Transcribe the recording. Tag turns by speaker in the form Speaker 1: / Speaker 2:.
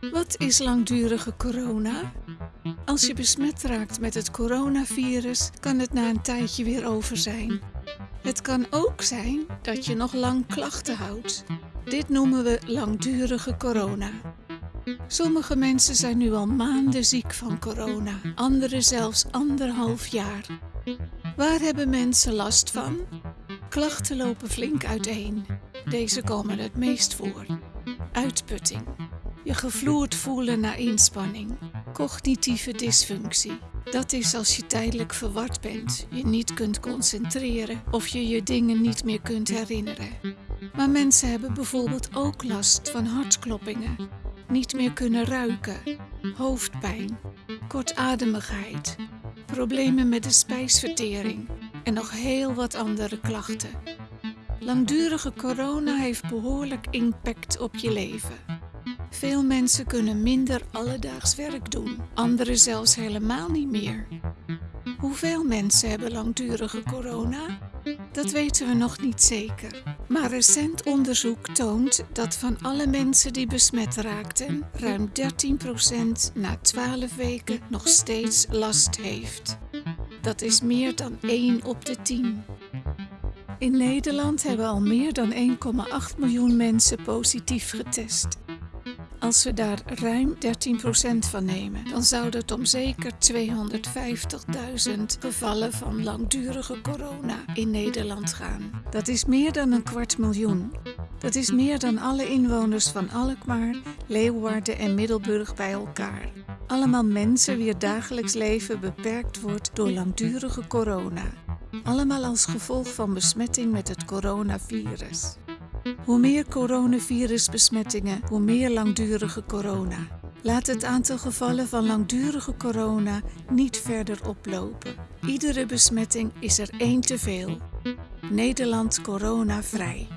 Speaker 1: Wat is langdurige corona? Als je besmet raakt met het coronavirus, kan het na een tijdje weer over zijn. Het kan ook zijn dat je nog lang klachten houdt. Dit noemen we langdurige corona. Sommige mensen zijn nu al maanden ziek van corona, anderen zelfs anderhalf jaar. Waar hebben mensen last van? Klachten lopen flink uiteen. Deze komen het meest voor. Uitputting. Je gevloerd voelen na inspanning. Cognitieve dysfunctie. Dat is als je tijdelijk verward bent, je niet kunt concentreren of je je dingen niet meer kunt herinneren. Maar mensen hebben bijvoorbeeld ook last van hartkloppingen, niet meer kunnen ruiken, hoofdpijn, kortademigheid, problemen met de spijsvertering en nog heel wat andere klachten. Langdurige corona heeft behoorlijk impact op je leven. Veel mensen kunnen minder alledaags werk doen, anderen zelfs helemaal niet meer. Hoeveel mensen hebben langdurige corona? Dat weten we nog niet zeker. Maar recent onderzoek toont dat van alle mensen die besmet raakten, ruim 13% na 12 weken nog steeds last heeft. Dat is meer dan 1 op de 10. In Nederland hebben al meer dan 1,8 miljoen mensen positief getest. Als we daar ruim 13% van nemen, dan zou het om zeker 250.000 gevallen van langdurige corona in Nederland gaan. Dat is meer dan een kwart miljoen. Dat is meer dan alle inwoners van Alkmaar, Leeuwarden en Middelburg bij elkaar. Allemaal mensen wier dagelijks leven beperkt wordt door langdurige corona. Allemaal als gevolg van besmetting met het coronavirus. Hoe meer coronavirusbesmettingen, hoe meer langdurige corona. Laat het aantal gevallen van langdurige corona niet verder oplopen. Iedere besmetting is er één te veel. Nederland corona vrij.